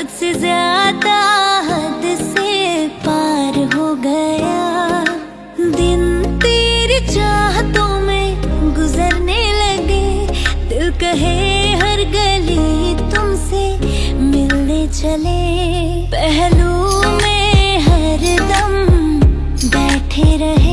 हद से ज़्यादा हद से पार हो गया। दिन तेरी चाहतों में गुजरने लगे। दिल कहे हर गली तुमसे मिलने चले। पहलू में हर दम बैठे रहे।